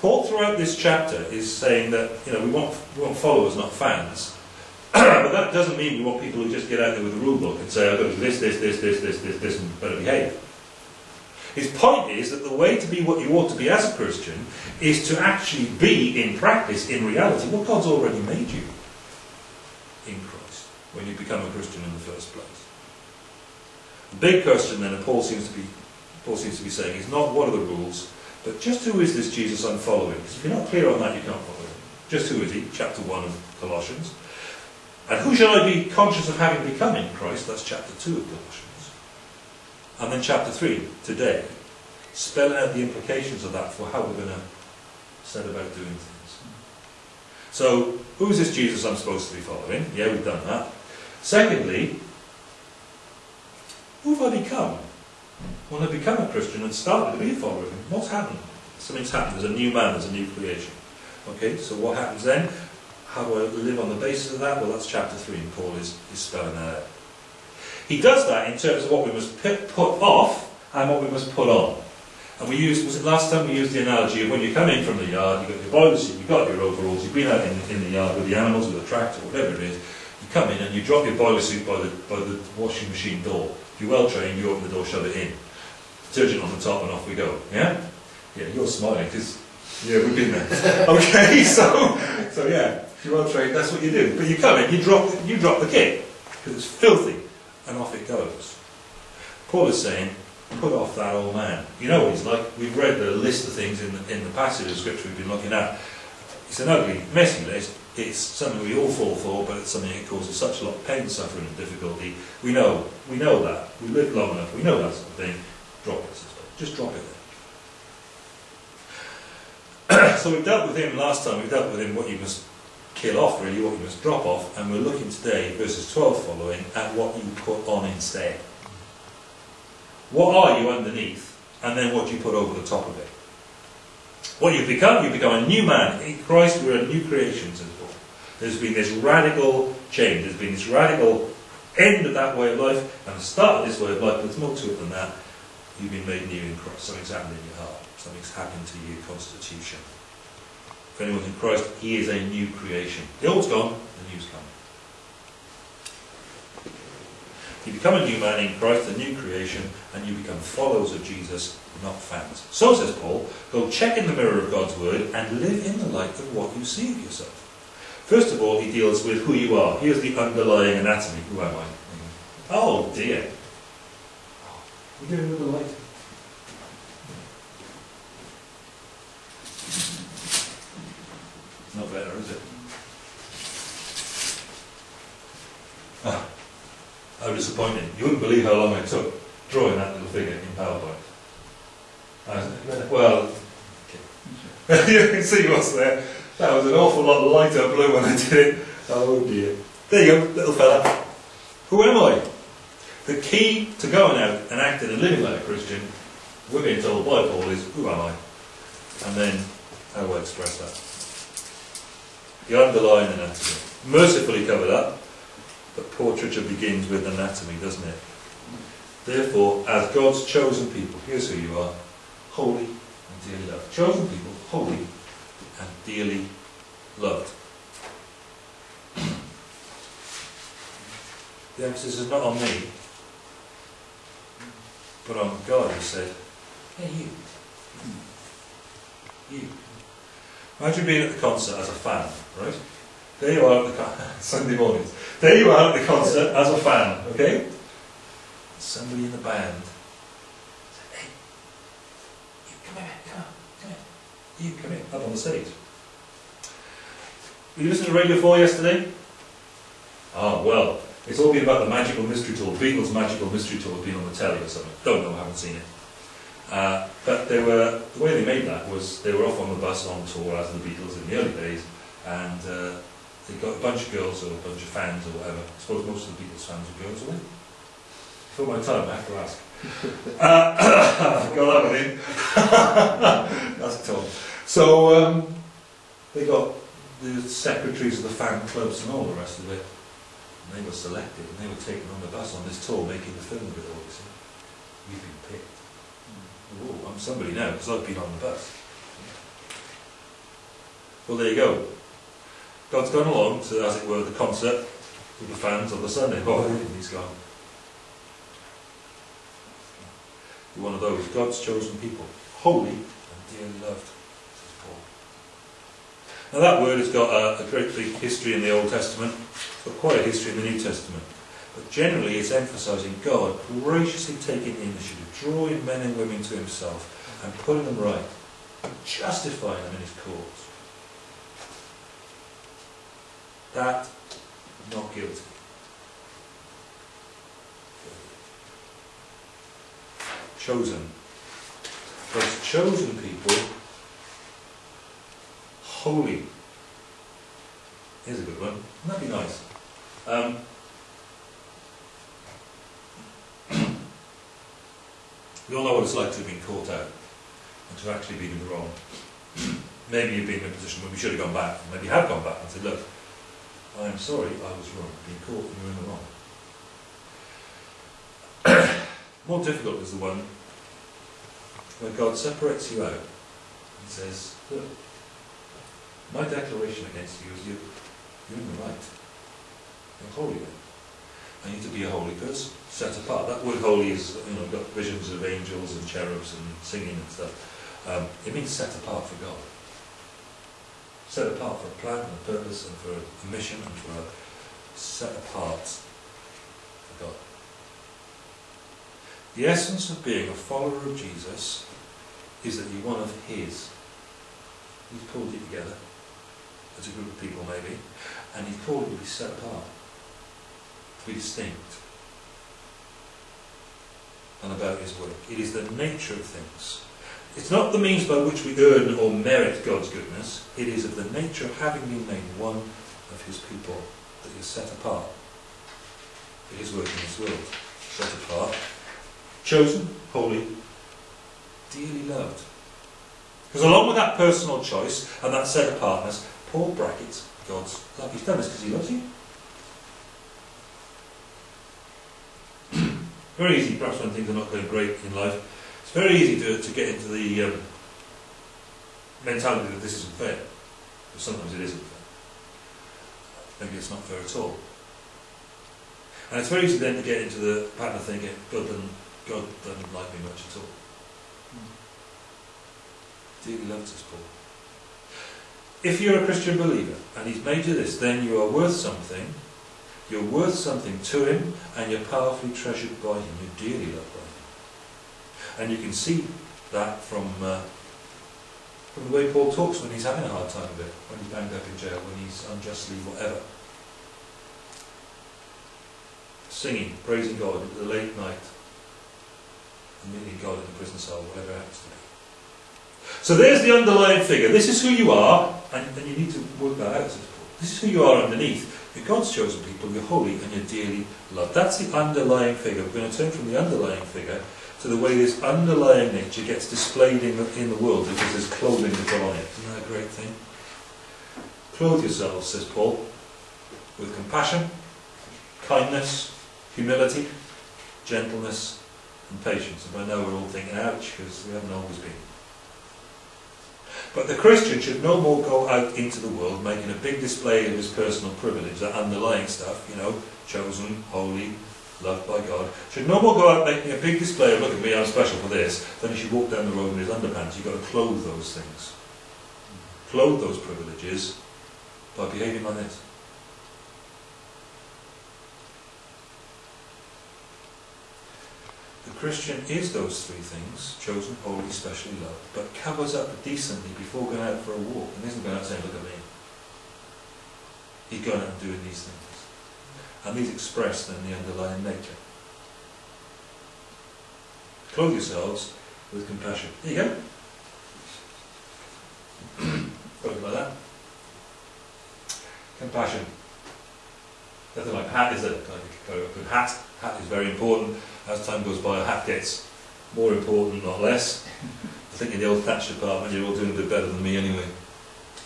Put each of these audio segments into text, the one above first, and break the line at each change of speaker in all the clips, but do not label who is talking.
Paul, throughout this chapter, is saying that you know we want we want followers, not fans. but that doesn't mean we want people who just get out there with a rule book and say, "I've got to do this, this, this, this, this, this, this, and better behave." His point is that the way to be what you ought to be as a Christian is to actually be, in practice, in reality, what God's already made you in Christ when you become a Christian in the first place. The big question then, and Paul seems to be Paul seems to be saying, is not what are the rules, but just who is this Jesus I'm following? Because if you're not clear on that, you can't follow him. Just who is he? Chapter 1 of Colossians. And who shall I be conscious of having become in Christ? That's chapter 2 of Colossians. And then chapter 3, today, spelling out the implications of that for how we're going to set about doing things. So, who's this Jesus I'm supposed to be following? Yeah, we've done that. Secondly, who have I become? When I become a Christian and started to be a follower of him, what's happened? Something's happened. There's a new man, there's a new creation. Okay, so what happens then? How do I live on the basis of that? Well, that's chapter 3, and Paul is, is spelling that out. He does that in terms of what we must put off and what we must put on. And we used, was it last time we used the analogy of when you come in from the yard, you've got your boiler suit, you've got your overalls, you've been out in, in the yard with the animals, with the tractor, whatever it is, come in and you drop your boiler suit by the, by the washing machine door. If you're well trained, you open the door, shove it in. Detergent on the top and off we go. Yeah? Yeah, you're smiling because, yeah, we've been there. okay, so, so yeah, if you're well trained, that's what you do. But you come in, you drop, you drop the kit because it's filthy and off it goes. Paul is saying, put off that old man. You know what he's like. We've read the list of things in the, in the passage of scripture we've been looking at. It's an ugly, messy list. It's something we all fall for, but it's something that causes such a lot of pain, suffering, and difficulty. We know, we know that. We live long enough. We know that sort of thing. Drop it. Just drop it there. so we dealt with him last time. We dealt with him what you must kill off, really, what you must drop off, and we're looking today, verses 12 following, at what you put on instead. What are you underneath, and then what you put over the top of it? What you've become, you've become a new man. In Christ, we're a new creation. There's been this radical change. There's been this radical end of that way of life, and the start of this way of life, but there's more to it than that. You've been made new in Christ. Something's happened in your heart. Something's happened to your constitution. If anyone's in Christ, he is a new creation. The old's gone, the new's come. You become a new man in Christ, a new creation, and you become followers of Jesus, not fans. So says Paul, go check in the mirror of God's word and live in the light of what you see of yourself. First of all, he deals with who you are. Here's the underlying anatomy. Who am I? Oh dear. We're dealing with the light. Not better, is it? Ah, how disappointing. You wouldn't believe how long it took drawing that little figure in PowerPoint. well, you can see what's there. That was an awful lot of lighter blue when I did it. Oh dear. There you go, little fella. Who am I? The key to going out and acting and living like a Christian, we're being told by Paul, is who am I? And then how do I express that? The underlying anatomy. Mercifully covered up, but portraiture begins with anatomy, doesn't it? Therefore, as God's chosen people, here's who you are holy and dearly loved. Chosen people, holy and dearly loved. the emphasis is not on me, but on God who said, Hey, you. Hmm. You. Imagine being at the concert as a fan, right? There you are at the Sunday mornings. There you are at the concert as a fan, okay? Somebody in the band said, Hey, you come here, come on, come here. You come here, up on the stage. Were you listening to Radio 4 yesterday? Ah, well, it's all been about the magical mystery tour. Beatles' magical mystery tour been on the telly or something. Don't know, I haven't seen it. Uh, but they were the way they made that was they were off on the bus on tour as the Beatles in the early days, and uh, they got a bunch of girls or a bunch of fans or whatever. I suppose most of the Beatles fans were girls, were they? For my time, I have to ask. uh, got that one in. That's Tom. So um, they got the secretaries of the fan clubs and all the rest of it. And they were selected and they were taken on the bus on this tour making the film with it all, you see. We've been picked. Oh, I'm somebody now because I've been on the bus. Well, there you go. God's gone along to, as it were, the concert with the fans on the Sunday. Oh, and he's gone. You're one of those, God's chosen people, holy and dearly loved. Now that word has got a, a great big history in the Old Testament, it's quite a history in the New Testament. But generally it's emphasising God graciously taking the initiative, drawing men and women to himself and putting them right, and justifying them in his cause. That, not guilty. Chosen. God's chosen people, holy. Here's a good one. Wouldn't that be nice? Um, we all know what it's like to have been caught out and to have actually been in the wrong. Maybe you've been in a position where we should have gone back, maybe have gone back and said, look, I'm sorry, I was wrong, been caught and you're in the wrong. More difficult is the one where God separates you out and says, look, my declaration against you is you, you're in the right. You're holy then. I need to be a holy person, set apart. That word holy is, you know, got visions of angels and cherubs and singing and stuff. Um, it means set apart for God. Set apart for a plan and a purpose and for a mission and for a set apart for God. The essence of being a follower of Jesus is that you're one of His. He's pulled you together as a group of people, maybe, and He's called you to be set apart, to be distinct, and about His work. It is the nature of things. It's not the means by which we earn or merit God's goodness, it is of the nature of having been made one of His people that is set apart for His work in this world. Set apart, chosen, holy, dearly loved. Because along with that personal choice and that set apartness, Paul brackets God's love. He's done this because he loves you. very easy, perhaps when things are not going great in life, it's very easy to, to get into the um, mentality that this isn't fair. But sometimes it isn't fair. Maybe it's not fair at all. And it's very easy then to get into the pattern of thinking, God doesn't, God doesn't like me much at all. Dearly loves us, Paul. If you're a Christian believer and He's made you this, then you are worth something. You're worth something to Him, and you're powerfully treasured by Him. You're dearly loved by Him. And you can see that from uh, from the way Paul talks when he's having a hard time of it, when he's banged up in jail, when he's unjustly whatever. Singing, praising God at the late night, meeting God in the prison cell, whatever it happens to be. So there's the underlying figure. This is who you are, and, and you need to work that out. This is who you are underneath. You're God's chosen people, you're holy, and you're dearly loved. That's the underlying figure. We're going to turn from the underlying figure to the way this underlying nature gets displayed in the, in the world because there's clothing to put on it. Isn't that a great thing? Clothe yourselves, says Paul, with compassion, kindness, humility, gentleness, and patience. And by now we're all thinking, ouch, because we haven't always been. But the Christian should no more go out into the world making a big display of his personal privilege, that underlying stuff, you know, chosen, holy, loved by God, should no more go out making a big display of, look at me, I'm special for this, than he should walk down the road in his underpants. You've got to clothe those things. Clothe those privileges by behaving like this. Christian is those three things, chosen, holy, specially loved, but covers up decently before going out for a walk and isn't going out saying, look at me. He's going out and doing these things. And these express then the underlying nature. Clothe yourselves with compassion. There you go. Something like that. Compassion. Nothing like hat, is it? Like a good hat. Hat is very important. As time goes by, a hat gets more important, not less. I think in the old Thatcher department, you're all doing a bit better than me anyway.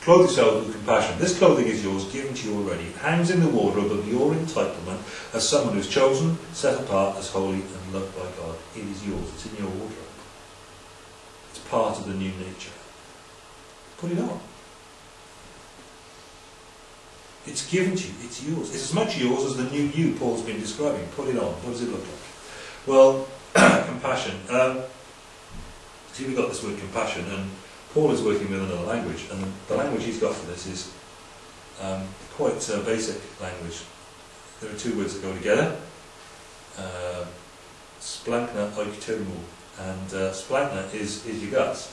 Clothe yourself with compassion. This clothing is yours, given to you already. It hangs in the wardrobe of your entitlement as someone who's chosen, set apart as holy and loved by God. It is yours. It's in your wardrobe. It's part of the new nature. Put it on. It's given to you. It's yours. It's as much yours as the new you Paul's been describing. Put it on. What does it look like? Well, compassion. Um, see, we've got this word compassion, and Paul is working with another language, and the language he's got for this is um, quite uh, basic language. There are two words that go together. Uh, splankna oiktermu. And uh, splankna is, is your guts.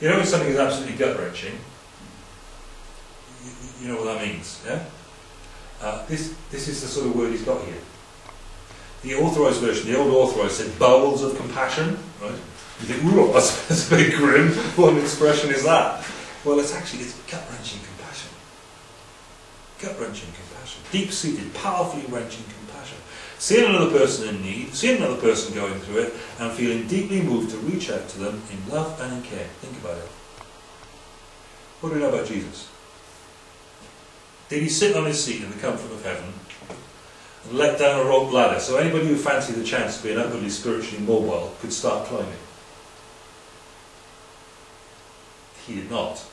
You know when something is absolutely gut-wrenching, you, you know what that means, yeah? Uh, this, this is the sort of word he's got here. The authorised version, the old authorised said bowels of compassion, right? You think, ooh, that's, a bit grim. What expression is that? Well, it's actually, it's gut-wrenching compassion. Gut-wrenching compassion. Deep-seated, powerfully wrenching compassion. Seeing another person in need, seeing another person going through it, and feeling deeply moved to reach out to them in love and in care. Think about it. What do we know about Jesus? Did he sit on his seat in the comfort of heaven let down a rope ladder so anybody who fancied the chance to be an upwardly spiritually mobile could start climbing? He did not.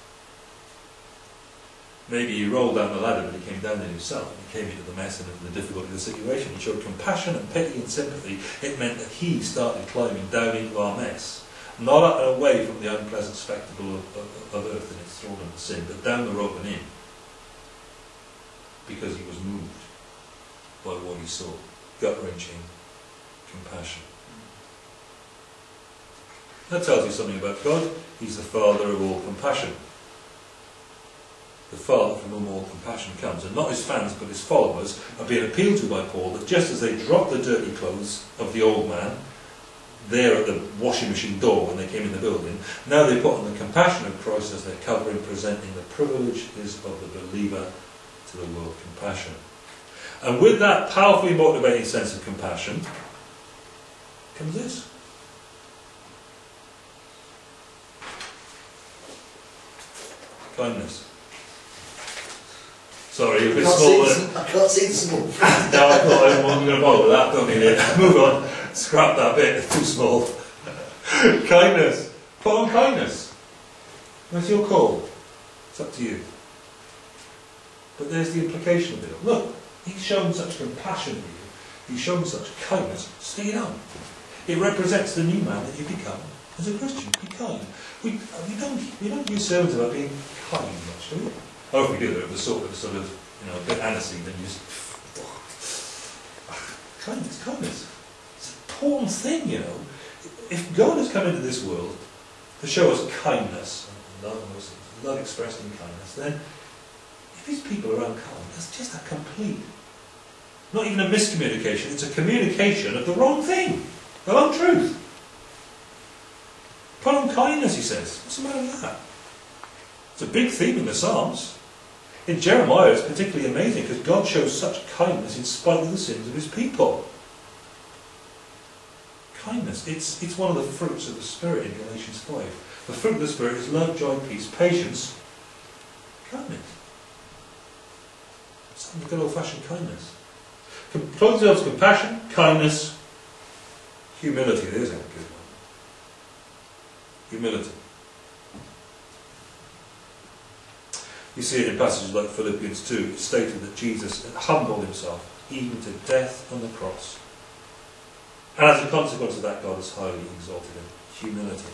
Maybe he rolled down the ladder, but he came down there himself. And he came into the mess and into the difficulty of the situation. He showed compassion and pity and sympathy. It meant that he started climbing down into our mess. Not away from the unpleasant spectacle of, of, of earth and its thraldom and sin, but down the rope and in. Because he was moved by what he saw. Gut-wrenching compassion. That tells you something about God. He's the Father of all compassion the Father from whom all compassion comes. And not his fans, but his followers are being appealed to by Paul that just as they dropped the dirty clothes of the old man there at the washing machine door when they came in the building, now they put on the compassion of Christ as their covering, presenting the privileges of the believer to the world compassion. And with that powerfully motivating sense of compassion comes this. Kindness. Sorry, a bit small.
I can't see the small.
no, I thought I wasn't going to bother with that. Don't need it. Move on. Scrap that bit. It's too small. kindness. Put on kindness. That's your call. It's up to you. But there's the implication of it. Look, he's shown such compassion for you. He's shown such kindness. Stay it on. It represents the new man that you become as a Christian. Be kind. We, uh, we don't we don't use sermons about being kind much, do we? Oh, if we do, it was sort of, sort of, you know, a bit aniseed, you just, kindness, kindness. It's an important thing, you know. If God has come into this world to show us kindness, love, love expressed in kindness, then his people are unkind, that's just a complete, not even a miscommunication, it's a communication of the wrong thing, the wrong truth. Put on kindness, he says. What's the matter with that? It's a big theme in the Psalms. In Jeremiah, it's particularly amazing because God shows such kindness in spite of the sins of his people. Kindness, it's, it's one of the fruits of the Spirit in Galatians 5. The fruit of the Spirit is love, joy, peace, patience, kindness. Good old-fashioned kindness. Clothe yourselves compassion, kindness, humility. There's a good one. Humility. You see it in passages like Philippians 2. It's stated that Jesus humbled himself even to death on the cross. And as a consequence of that, God has highly exalted him. Humility.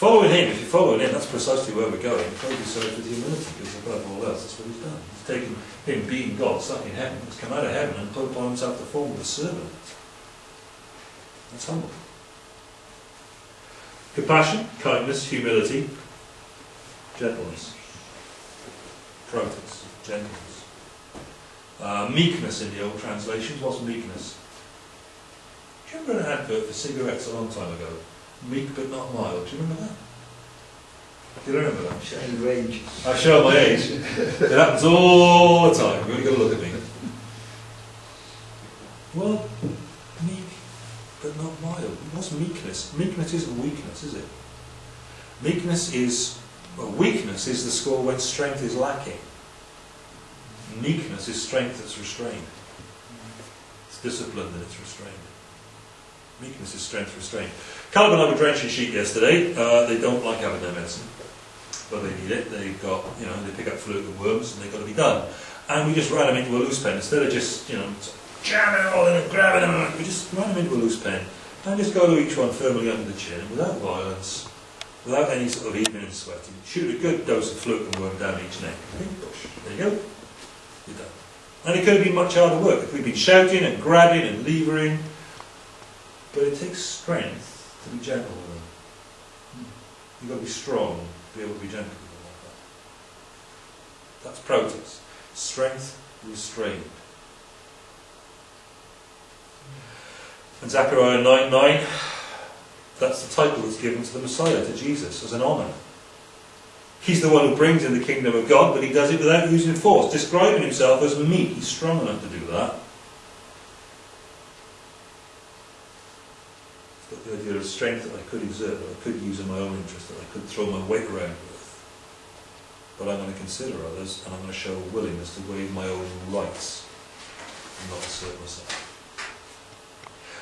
Following him, if you're following him, that's precisely where we're going. Clothe yourself with humility, because above all else, that's what he's done. He's taken him being God, stuck in heaven, come out of heaven and put upon himself the form of a servant. That's humble. Compassion, kindness, humility, gentleness, protis, gentleness. Uh, meekness in the old translations. What's meekness? Do you remember an advert for cigarettes a long time ago? Meek but not mild. Do you remember that? Do you remember that?
Showing range.
I show my age. It happens all the time. You've got to look at me. Well, meek but not mild. What's meekness? Meekness isn't weakness, is it? Meekness is well, weakness is the score when strength is lacking. Meekness is strength that's restrained. It's discipline that it's restrained. Meekness is strength restrained. Caleb and I were drenching sheep yesterday. Uh, they don't like having their medicine. but they need it. They've got, you know, they pick up fluke and worms and they've got to be done. And we just ran them into a loose pen instead of just, you know, jamming all in and grabbing them. We just ran them into a loose pen and just go to each one firmly under the chin without violence, without any sort of evening and sweating. Shoot a good dose of fluke and worm down each neck. There you go. You're done. And it could have been much harder work if we'd been shouting and grabbing and levering. But it takes strength to be gentle with them. You've got to be strong to be able to be gentle with them like that. That's protest. Strength restrained. And Zechariah 9 9, that's the title that's given to the Messiah, to Jesus, as an honour. He's the one who brings in the kingdom of God, but he does it without using force, describing himself as meek. He's strong enough to do that. It's got the idea of strength that I could exert, that I could use in my own interest, that I could throw my weight around with. But I'm going to consider others, and I'm going to show a willingness to waive my own rights and not assert myself.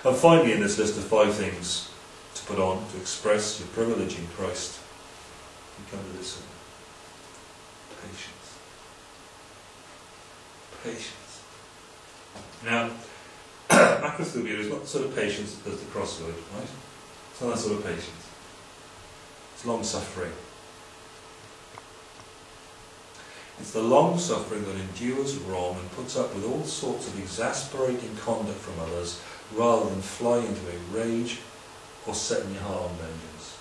And finally, in this list of five things to put on to express your privilege in Christ, you come to this one patience. Patience. Now, macrothumia is not the sort of patience that does the crossword, right? It's not that sort of patience. It's long suffering. It's the long suffering that endures wrong and puts up with all sorts of exasperating conduct from others rather than fly into a rage or setting your heart on vengeance.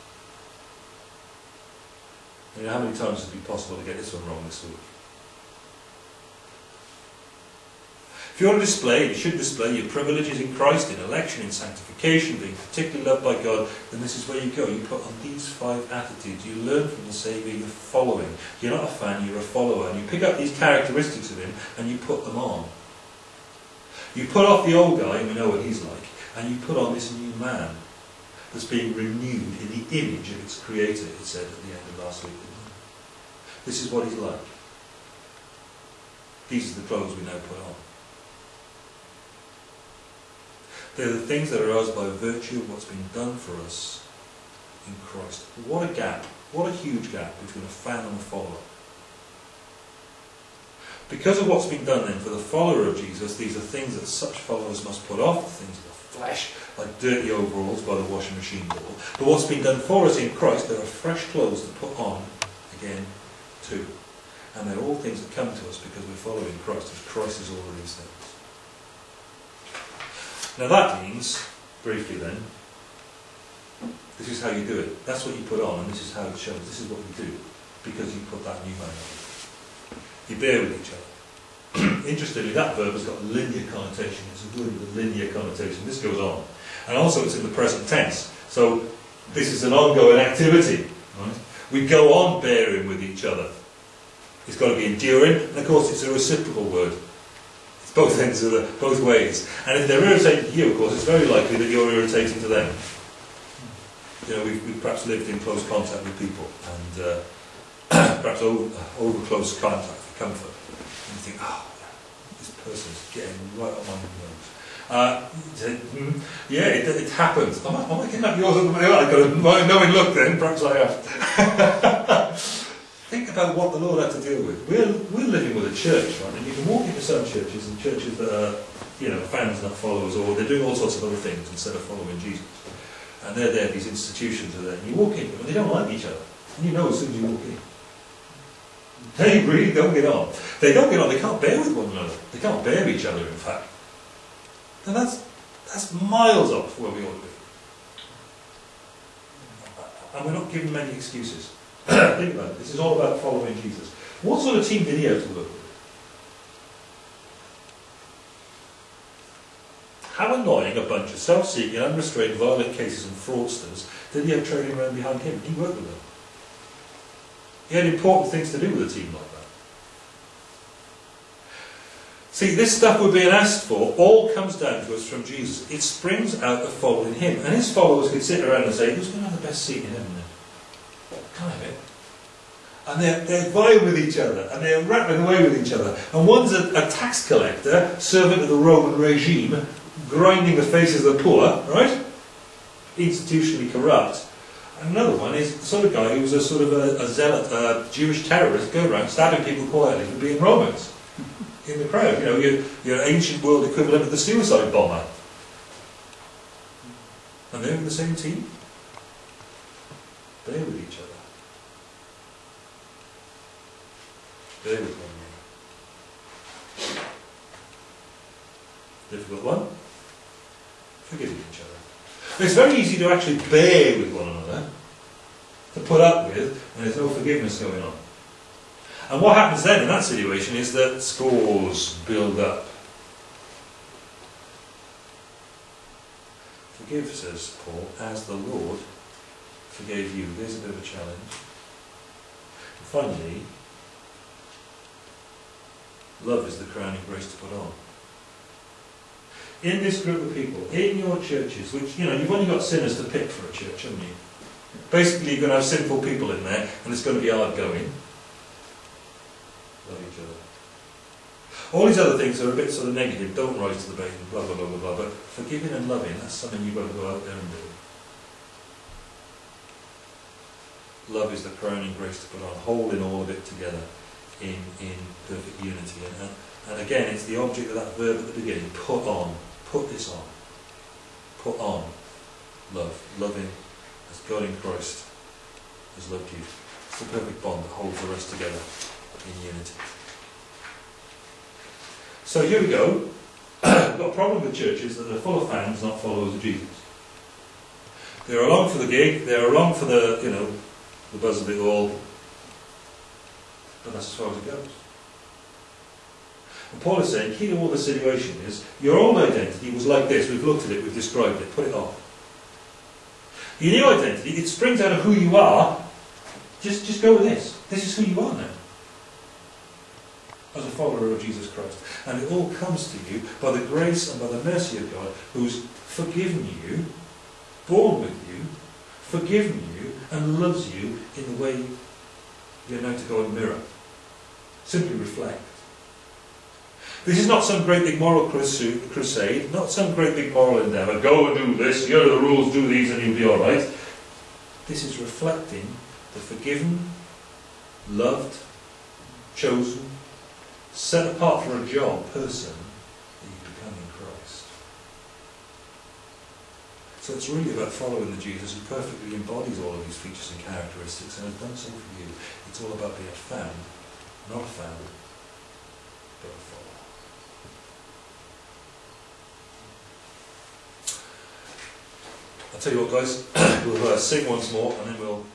You know, how many times has it been possible to get this one wrong this week? If you want to display, you should display your privileges in Christ, in election, in sanctification, being particularly loved by God, then this is where you go. You put on these five attitudes. You learn from the Saviour, you're following. You're not a fan, you're a follower. And you pick up these characteristics of Him and you put them on. You put off the old guy, and we know what he's like, and you put on this new man that's being renewed in the image of its creator, it said at the end of last week. This is what he's like. These are the clothes we now put on. They're the things that are ours by virtue of what's been done for us in Christ. What a gap, what a huge gap between a fan and a follower. Because of what's been done then for the follower of Jesus, these are things that such followers must put off, things of the flesh, like dirty overalls by the washing machine door. But what's been done for us in Christ, there are fresh clothes to put on again too. And they're all things that come to us because we're following Christ, as Christ is all of. Now that means, briefly then, this is how you do it. That's what you put on, and this is how it shows. This is what we do, because you put that new man on. You bear with each other. Interestingly, that verb has got linear connotation. It's a word a linear connotation. This goes on. And also it's in the present tense. So this is an ongoing activity. Right? We go on bearing with each other. It's got to be enduring, and of course it's a reciprocal word both ends of the, both ways. And if they're irritating to you, of course, it's very likely that you're irritating to them. You know, we've, we've perhaps lived in close contact with people, and uh, perhaps over, over close contact for comfort. And you think, oh, this person's getting right on my nerves. Uh, hmm, yeah, it, it happens. Am I, am I getting up yours? I've got a knowing look then, perhaps I have. Think about what the Lord had to deal with. We're, we're living with a church, right? And you can walk into some churches and churches that are, you know, fans, not followers, or they're doing all sorts of other things instead of following Jesus. And they're there, these institutions are there, and you walk in and they don't like each other. And you know as soon as you walk in. They really don't get on. They don't get on, they can't bear with one another. They can't bear each other, in fact. And that's, that's miles off where we ought to be. And we're not given many excuses. Think about it. This is all about following Jesus. What sort of team did he have to work with? How annoying a bunch of self-seeking, unrestrained, violent cases and fraudsters did he have trailing around behind him? He worked with them. He had important things to do with a team like that. See, this stuff we're being asked for all comes down to us from Jesus. It springs out of following him. And his followers can sit around and say, who's going to have the best seat in heaven? I have it? And they're, they're vying with each other, and they're rattling away with each other. And one's a, a tax collector, servant of the Roman regime, grinding the faces of the poor, right? Institutionally corrupt. And Another one is sort of guy who was a sort of a, a zealot, a Jewish terrorist, go around stabbing people quietly for being Romans in the crowd. You know, your, your ancient world equivalent of the suicide bomber. And they're in the same team. They're with each other. One. Difficult one. Forgiving each other. It's very easy to actually bear with one another, to put up with, when there's no forgiveness going on. And what happens then in that situation is that scores build up. Forgive, says Paul, as the Lord forgave you. There's a bit of a challenge. And finally, love is the crowning grace to put on. In this group of people, in your churches, which, you know, you've only got sinners to pick for a church, haven't you? Basically, you're going to have sinful people in there, and it's going to be hard going. Love each other. All these other things are a bit sort of negative, don't rise to the bait, blah, blah, blah, blah, blah. But forgiving and loving, that's something you've got to go out there and do. Love is the crowning grace to put on, holding all of it together in, in perfect unity. And, and again, it's the object of that verb at the beginning, put on. Put this on. Put on love. Loving as God in Christ has loved you. It's the perfect bond that holds the rest together in unity. So here we go. We've got a problem with churches is that are full of fans, not followers of Jesus. They're along for the gig, they're along for the, you know, the buzz of it all, but that's as far as it goes. And Paul is saying, key to all the situation is, your old identity was like this, we've looked at it, we've described it, put it off. Your new identity, it springs out of who you are, just, just go with this. This is who you are now as a follower of Jesus Christ. And it all comes to you by the grace and by the mercy of God who's forgiven you, born with you, forgiven you, and loves you in the way you're now to go and mirror. Simply reflect. This is not some great big moral crusade, not some great big moral endeavour. Go and do this, here are the rules, do these, and you'll be alright. This is reflecting the forgiven, loved, chosen, set apart for a job person that you become in Christ. So it's really about following the Jesus who perfectly embodies all of these features and characteristics and has done so for you. It's all about being found, not a found, but a follower. I'll tell you what guys, we'll uh, sing once more and then we'll